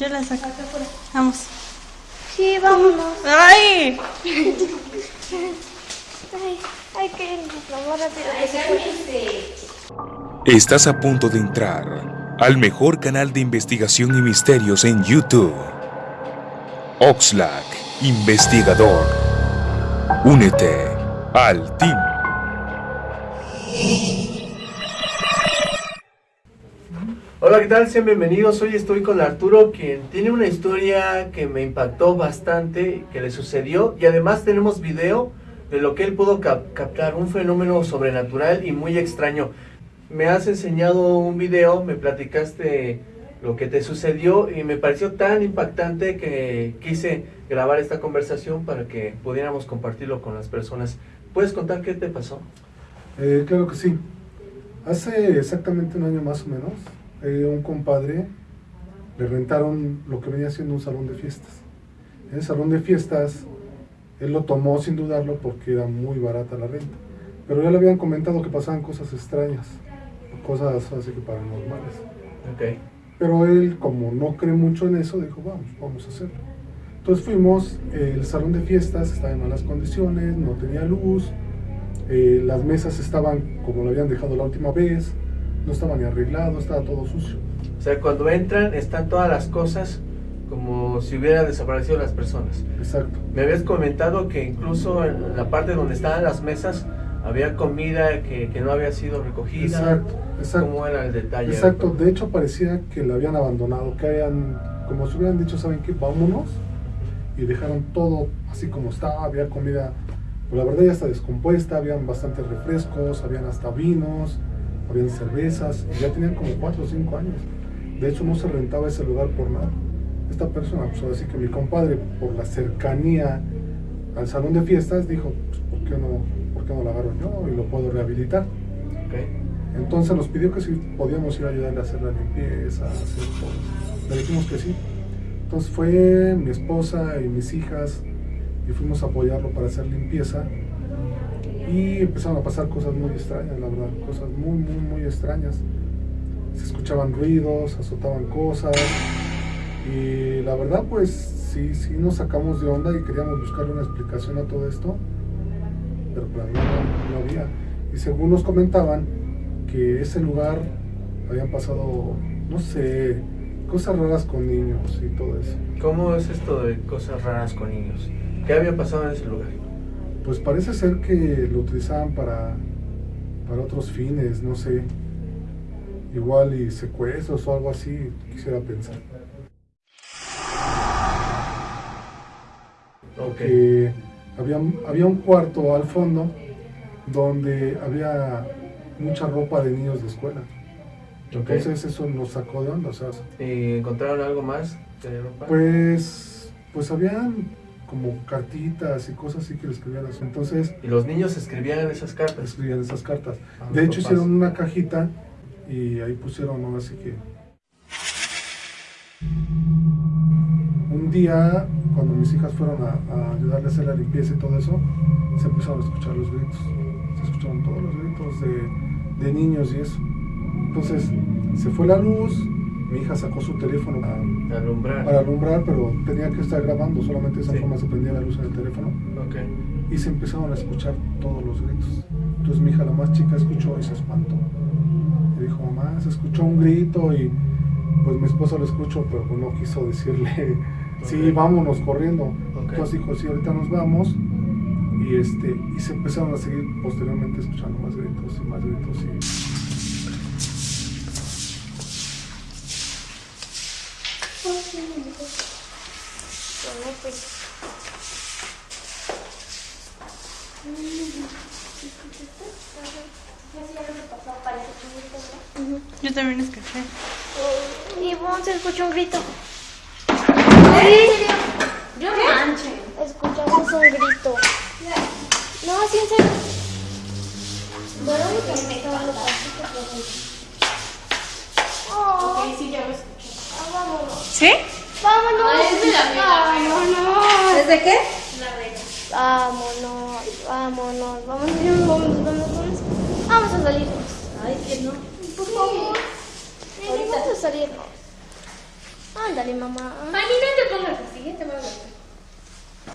Yo la saco. Vamos. Sí, vámonos. ¡Ay! Ay, rápido que se pueda. Estás a punto de entrar al mejor canal de investigación y misterios en YouTube. Oxlack, investigador. Únete al team. Hola, ¿qué tal? Sean bienvenidos. Hoy estoy con Arturo, quien tiene una historia que me impactó bastante, que le sucedió, y además tenemos video de lo que él pudo cap- captar, un fenómeno sobrenatural y muy extraño. Me has enseñado un video, me platicaste lo que te sucedió y me pareció tan impactante que quise grabar esta conversación para que pudiéramos compartirlo con las personas. ¿Puedes contar qué te pasó? Eh, claro que sí. Hace exactamente un año más o menos, eh, un compadre le rentaron lo que venía siendo un salón de fiestas. En el salón de fiestas, él lo tomó sin dudarlo porque era muy barata la renta. Pero ya le habían comentado que pasaban cosas extrañas, cosas así que paranormales. Ok. Pero él, como no cree mucho en eso, dijo, vamos, vamos a hacerlo. Entonces fuimos, eh, el salón de fiestas estaba en malas condiciones, no tenía luz, eh, las mesas estaban como lo habían dejado la última vez, no estaba ni arreglado, estaba todo sucio. O sea, cuando entran están todas las cosas como si hubieran desaparecido las personas. Exacto. Me habías comentado que incluso en la parte donde estaban las mesas había comida que, que no había sido recogida. Exacto, exacto. ¿Cómo era el detalle? Exacto, de hecho parecía que la habían abandonado, que habían, como si hubieran dicho, ¿saben qué? Vámonos. Y dejaron todo así como estaba, había comida, pues la verdad ya está descompuesta, habían bastantes refrescos, habían hasta vinos, habían cervezas, y ya tenían como 4 o 5 años. De hecho no se rentaba ese lugar por nada. Esta persona, pues así que mi compadre, por la cercanía al salón de fiestas, dijo, pues ¿por qué no, por qué no lo agarro yo y lo puedo rehabilitar? Ok. Entonces nos pidió que si podíamos ir a ayudarle a hacer la limpieza, hacer todo. Le dijimos que sí. Entonces fue mi esposa y mis hijas y fuimos a apoyarlo para hacer limpieza. Y empezaron a pasar cosas muy extrañas, la verdad, cosas muy, muy, muy extrañas. Se escuchaban ruidos, azotaban cosas. Y la verdad, pues sí, sí nos sacamos de onda y queríamos buscarle una explicación a todo esto. Pero pues, no, no había. Y según nos comentaban, que ese lugar habían pasado, no sé, cosas raras con niños y todo eso. ¿Cómo es esto de cosas raras con niños? ¿Qué había pasado en ese lugar? Pues parece ser que lo utilizaban para, para otros fines, no sé. Igual y secuestros o algo así, quisiera pensar. Ok. Que había, había un cuarto al fondo donde había mucha ropa de niños de escuela. Ok. Entonces eso nos sacó de onda, o sea, ¿Y encontraron algo más de ropa? Pues, pues habían como cartitas y cosas así que le escribían así. Entonces Y los niños escribían esas cartas. escribían esas cartas. A De hecho papás. hicieron una cajita y ahí pusieron, ¿no? Así que... Un día, cuando mis hijas fueron a, a ayudarle a hacer la limpieza y todo eso, se empezaron a escuchar los gritos. Se escucharon todos los gritos de, de niños y eso. Entonces, se fue la luz, mi hija sacó su teléfono a- alumbrar. para alumbrar, pero tenía que estar grabando, solamente de esa Sí. forma se prendía la luz en el teléfono Ok. y se empezaron a escuchar todos los gritos. Entonces mi hija, la más chica, escuchó y se espantó. Y dijo, mamá, se escuchó un grito y pues mi esposa lo escuchó, pero pues no quiso decirle, sí, Ok. vámonos corriendo. Ok. Entonces dijo, sí, ahorita nos vamos. Y, este, y se empezaron a seguir posteriormente escuchando más gritos y más gritos. Y, Bueno, pues. Yo también escuché. Y vos se escuchó un grito. Yo manche. Escuchamos un grito. No, sí, en serio. Bueno, que me estaban los Oh, Ok, sí, ya lo escuché. ah, vámonos. ¿Sí? Vámonos. Ah, es de la amiga. Vámonos. ¿Desde qué? La regla. Vámonos, vámonos, vámonos, vámonos, vámonos, vámonos. Vamos a salirnos. Ay, que no. Por favor. Vamos a salirnos. Ándale, mamá. Ani, no te pongas así, te va a.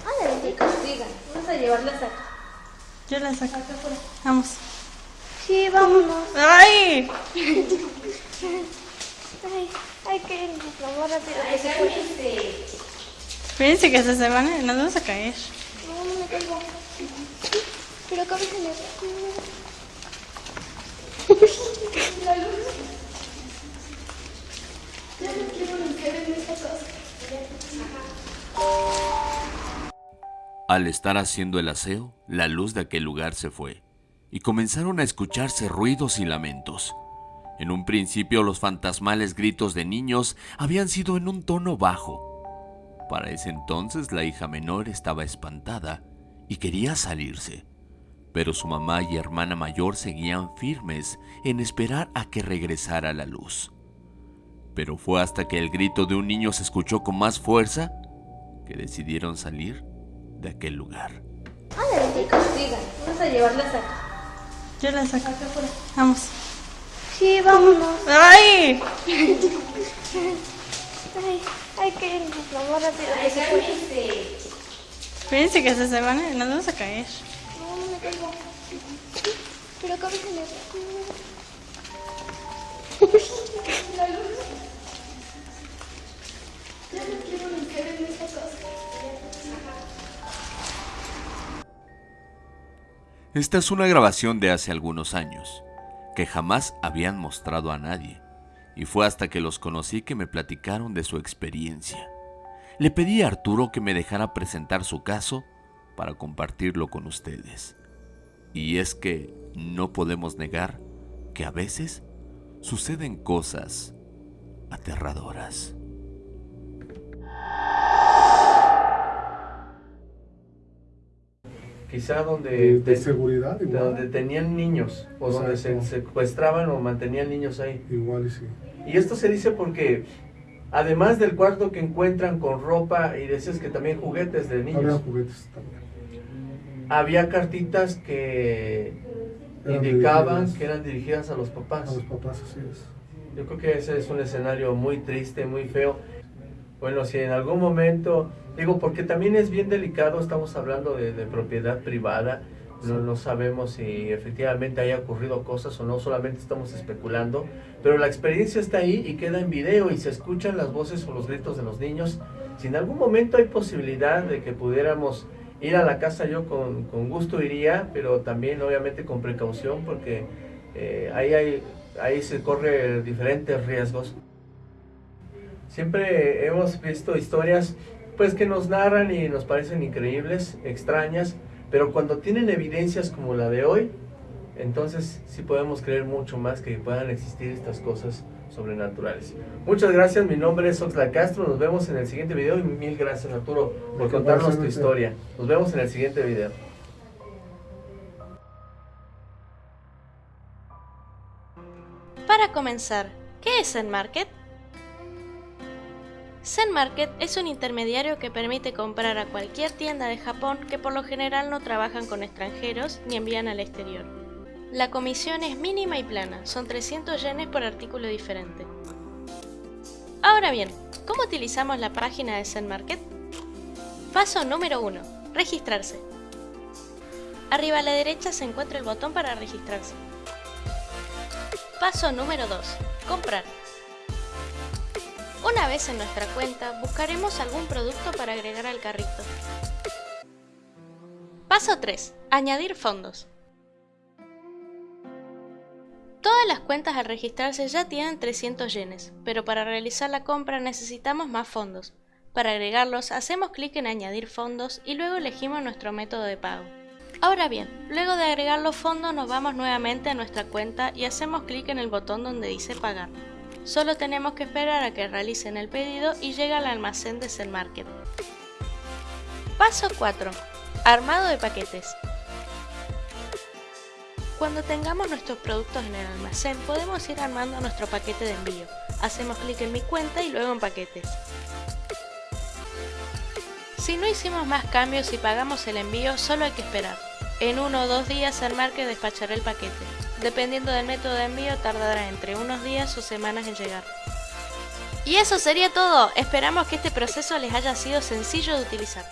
Ándale, Te. Vamos a llevarlas acá. Yo la saco. Acá afuera. Vamos. Sí, vámonos. ¡Ay! Ay, hay que irnos, mamá, rápido. que se fue. Fíjense que se, se van, a- nos vamos a caer. No, no me caigo. Pero cámbiale. Ya no quiero limpiar en esta casa. Al estar haciendo el aseo, la luz de aquel lugar se fue y comenzaron a escucharse ruidos y lamentos. En un principio los fantasmales gritos de niños habían sido en un tono bajo. Para ese entonces la hija menor estaba espantada y quería salirse, pero su mamá y hermana mayor seguían firmes en esperar a que regresara la luz. Pero fue hasta que el grito de un niño se escuchó con más fuerza que decidieron salir de aquel lugar. Castigan. Vamos a llevarlas acá. Yo la saco. Acá. Vamos. Sí, vámonos. ¡Ay! Ay, hay que irnos, mamá, rápido. que se fue. Fíjense que se, se van, a- nos vamos a caer. No, no me caigo. Pero cámbiale. Ya no quiero limpiar en esta casa. Esta es una grabación de hace algunos años, que jamás habían mostrado a nadie, y fue hasta que los conocí que me platicaron de su experiencia. Le pedí a Arturo que me dejara presentar su caso para compartirlo con ustedes. Y es que no podemos negar que a veces suceden cosas aterradoras. Quizá donde, De, seguridad, igual. donde tenían niños o donde se secuestraban o mantenían niños ahí. Igual y sí. Y esto se dice porque además del cuarto que encuentran con ropa y decías que también juguetes de Había niños, juguetes también. había cartitas que Eran indicaban dirigidas que eran dirigidas a los A papás. los papás, así es. Yo creo que ese es un escenario muy triste, muy feo. Bueno, si en algún momento, digo, porque también es bien delicado, estamos hablando de, de propiedad privada, no, no sabemos si efectivamente haya ocurrido cosas o no, solamente estamos especulando, pero la experiencia está ahí y queda en video y se escuchan las voces o los gritos de los niños. Si en algún momento hay posibilidad de que pudiéramos ir a la casa, yo con, con gusto iría, pero también obviamente con precaución porque eh, ahí, hay, ahí se corre diferentes riesgos. Siempre hemos visto historias pues que nos narran y nos parecen increíbles, extrañas, pero cuando tienen evidencias como la de hoy, entonces sí podemos creer mucho más que puedan existir estas cosas sobrenaturales. Muchas gracias, mi nombre es Oxla Castro, nos vemos en el siguiente video y mil gracias Arturo por contarnos tu historia. Nos vemos en el siguiente video. Para comenzar, ¿qué es Zen Market? Zen Market es un intermediario que permite comprar a cualquier tienda de Japón que por lo general no trabajan con extranjeros ni envían al exterior. La comisión es mínima y plana, son 300 yenes por artículo diferente. Ahora bien, ¿cómo utilizamos la página de Zen Market? Paso número 1. Registrarse. Arriba a la derecha se encuentra el botón para registrarse. Paso número 2. Comprar. Una vez en nuestra cuenta, buscaremos algún producto para agregar al carrito. Paso 3. Añadir fondos. Todas las cuentas al registrarse ya tienen 300 yenes, pero para realizar la compra necesitamos más fondos. Para agregarlos, hacemos clic en Añadir fondos y luego elegimos nuestro método de pago. Ahora bien, luego de agregar los fondos nos vamos nuevamente a nuestra cuenta y hacemos clic en el botón donde dice pagar. Solo tenemos que esperar a que realicen el pedido y llega al almacén de Zen Market. Paso 4. Armado de paquetes. Cuando tengamos nuestros productos en el almacén podemos ir armando nuestro paquete de envío. Hacemos clic en mi cuenta y luego en paquetes. Si no hicimos más cambios y pagamos el envío, solo hay que esperar. En uno o dos días el market despachará el paquete. Dependiendo del método de envío, tardará entre unos días o semanas en llegar. Y eso sería todo, esperamos que este proceso les haya sido sencillo de utilizar.